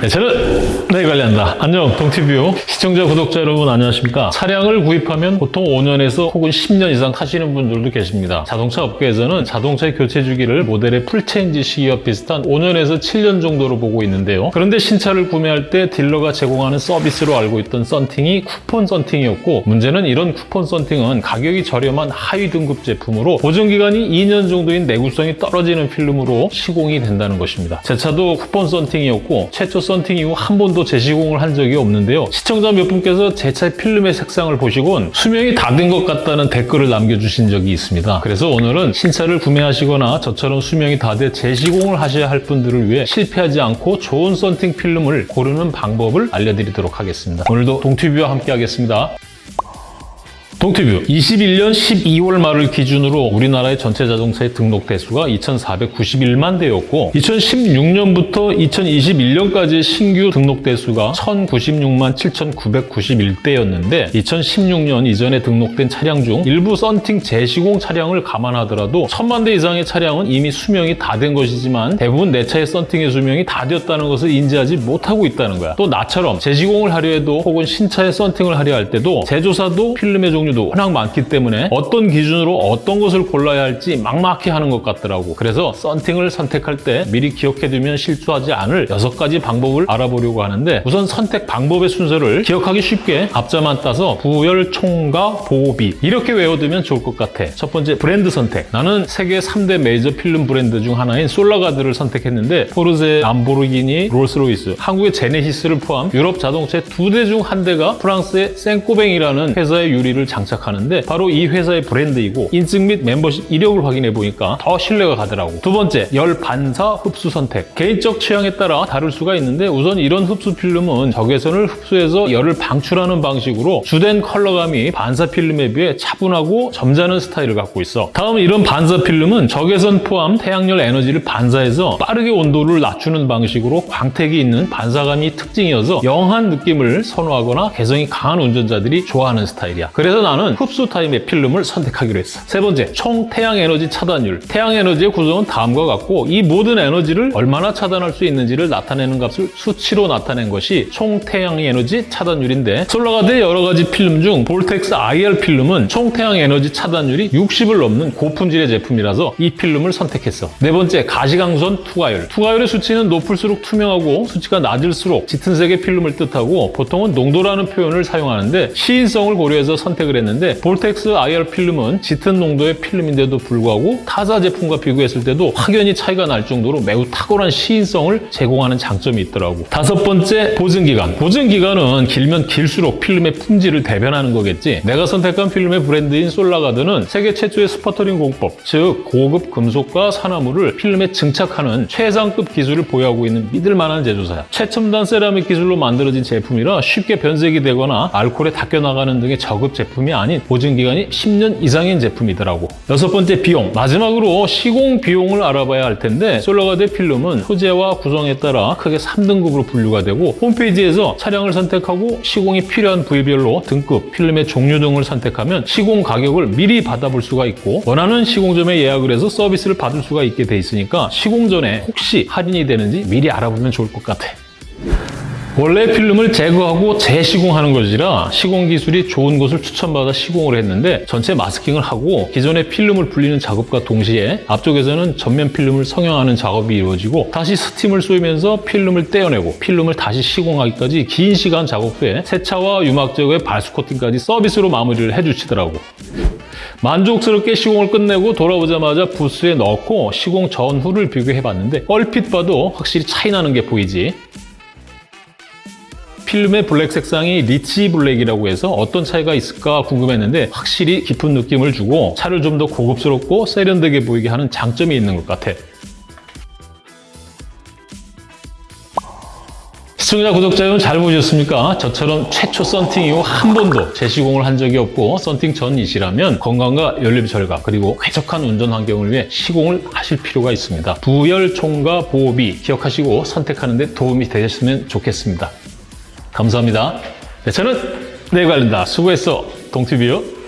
네, 저는 네 관리한다. 안녕 동티뷰 시청자 구독자 여러분 안녕하십니까? 차량을 구입하면 보통 5년에서 혹은 10년 이상 타시는 분들도 계십니다. 자동차 업계에서는 자동차 교체 주기를 모델의 full change 시기와 비슷한 5년에서 7년 정도로 보고 있는데요. 그런데 신차를 구매할 때 딜러가 제공하는 서비스로 알고 있던 썬팅이 쿠폰 썬팅이었고 문제는 이런 쿠폰 썬팅은 가격이 저렴한 하위 등급 제품으로 보증기간이 2년 정도인 내구성이 떨어지는 필름으로 시공이 된다는 것입니다. 제 차도 쿠폰 썬팅이었고 최초 썬팅 이후 한 번도 재시공을 한 적이 없는데요. 시청자 몇 분께서 제 차의 필름의 색상을 보시곤 수명이 다 된 것 같다는 댓글을 남겨주신 적이 있습니다. 그래서 오늘은 신차를 구매하시거나 저처럼 수명이 다 돼 재시공을 하셔야 할 분들을 위해 실패하지 않고 좋은 썬팅 필름을 고르는 방법을 알려드리도록 하겠습니다. 오늘도 동티뷰와 함께 하겠습니다. 동티뷰 21년 12월 말을 기준으로 우리나라의 전체 자동차의 등록 대수가 2,491만 대였고 2016년부터 2021년까지 신규 등록 대수가 1,096만 7,991대였는데 2016년 이전에 등록된 차량 중 일부 썬팅 재시공 차량을 감안하더라도 1,000만 대 이상의 차량은 이미 수명이 다 된 것이지만 대부분 내 차의 썬팅의 수명이 다 되었다는 것을 인지하지 못하고 있다는 거야. 또 나처럼 재시공을 하려 해도 혹은 신차의 썬팅을 하려 할 때도 제조사도 필름의 종류 도 워낙 많기 때문에 어떤 기준으로 어떤 것을 골라야 할지 막막해 하는 것 같더라고. 그래서 썬팅을 선택할 때 미리 기억해두면 실수하지 않을 여섯 가지 방법을 알아보려고 하는데 우선 선택 방법의 순서를 기억하기 쉽게 앞자만 따서 브열, 총가보비 이렇게 외워두면 좋을 것 같아. 첫 번째 브랜드 선택. 나는 세계 3대 메이저 필름 브랜드 중 하나인 솔라가드를 선택했는데 포르쉐, 람보르기니, 롤스로이스, 한국의 제네시스를 포함 유럽 자동차의 두대 중 한 대가 프랑스의 생꼬뱅이라는 회사의 유리를 장 착하는데 바로 이 회사의 브랜드이고 인증 및 멤버십 이력을 확인해 보니까 더 신뢰가 가더라고. 두 번째, 열 반사 흡수 선택. 개인적 취향에 따라 다를 수가 있는데 우선 열 흡수 필름은 적외선을 흡수해서 열을 방출하는 방식으로 주된 컬러감이 반사 필름에 비해 차분하고 점잖은 스타일을 갖고 있어. 다음 열 반사 필름은 적외선 포함 태양열 에너지를 반사해서 빠르게 온도를 낮추는 방식으로 광택이 있는 반사감이 특징이어서 young한 느낌을 선호하거나 개성이 강한 운전자들이 좋아하는 스타일이야. 그래서 나는 흡수 타입의 필름을 선택하기로 했어. 세 번째, 총 태양 에너지 차단율. 태양 에너지의 구성은 다음과 같고 이 모든 에너지를 얼마나 차단할 수 있는지를 나타내는 값을 수치로 나타낸 것이 총 태양 에너지 차단율인데 솔라가드의 여러 가지 필름 중 Vortex IR 필름은 총 태양 에너지 차단율이 60을 넘는 고품질의 제품이라서 이 필름을 선택했어. 네 번째, 가시광선 투과율. 투과율의 수치는 높을수록 투명하고 수치가 낮을수록 짙은 색의 필름을 뜻하고 보통은 농도라는 표현을 사용하는데 시인성을 고려해서 선택을 했 는데 Vortex IR 필름은 짙은 농도의 필름인데도 불구하고 타사 제품과 비교했을 때도 확연히 차이가 날 정도로 매우 탁월한 시인성을 제공하는 장점이 있더라고. 다섯 번째, 보증기간. 보증기간은 길면 길수록 필름의 품질을 대변하는 거겠지. 내가 선택한 필름의 브랜드인 솔라가드는 세계 최초의 스퍼터링 공법, 즉 고급 금속과 산화물을 필름에 증착하는 최상급 기술을 보유하고 있는 믿을 만한 제조사야. 최첨단 세라믹 기술로 만들어진 제품이라 쉽게 변색이 되거나 알코올에 닦여나가는 등의 저급 제품이 아닌 보증기간이 10년 이상인 제품이더라고. 여섯 번째, 비용. 마지막으로 시공 비용을 알아봐야 할 텐데 솔라가드 필름은 소재와 구성에 따라 크게 3등급으로 분류가 되고 홈페이지에서 차량을 선택하고 시공이 필요한 부위별로 등급, 필름의 종류 등을 선택하면 시공 가격을 미리 받아볼 수가 있고 원하는 시공점에 예약을 해서 서비스를 받을 수가 있게 돼 있으니까 시공 전에 혹시 할인이 되는지 미리 알아보면 좋을 것 같아. 원래 필름을 제거하고 재시공하는 것이라 시공 기술이 좋은 곳을 추천받아 시공을 했는데 전체 마스킹을 하고 기존의 필름을 불리는 작업과 동시에 앞쪽에서는 전면 필름을 성형하는 작업이 이루어지고 다시 스팀을 쏘면서 필름을 떼어내고 필름을 다시 시공하기까지 긴 시간 작업 후에 세차와 유막 제거에 발수 코팅까지 서비스로 마무리를 해주시더라고. 만족스럽게 시공을 끝내고 돌아오자마자 부스에 넣고 시공 전후를 비교해봤는데 얼핏 봐도 확실히 차이 나는 게 보이지. 필름의 블랙 색상이 rich black이라고 해서 어떤 차이가 있을까 궁금했는데 확실히 깊은 느낌을 주고 차를 좀 더 고급스럽고 세련되게 보이게 하는 장점이 있는 것 같아. 시청자, 구독자 여러분 잘 보셨습니까? 저처럼 최초 썬팅 이후 한 번도 재시공을 한 적이 없고 썬팅 전이시라면 건강과 연료 절감 그리고 쾌적한 운전 환경을 위해 시공을 하실 필요가 있습니다. 부열, 총과 보호비 기억하시고 선택하는 데 도움이 되셨으면 좋겠습니다. 감사합니다. 네, 저는 내관련다 수고했어. 동티뷰.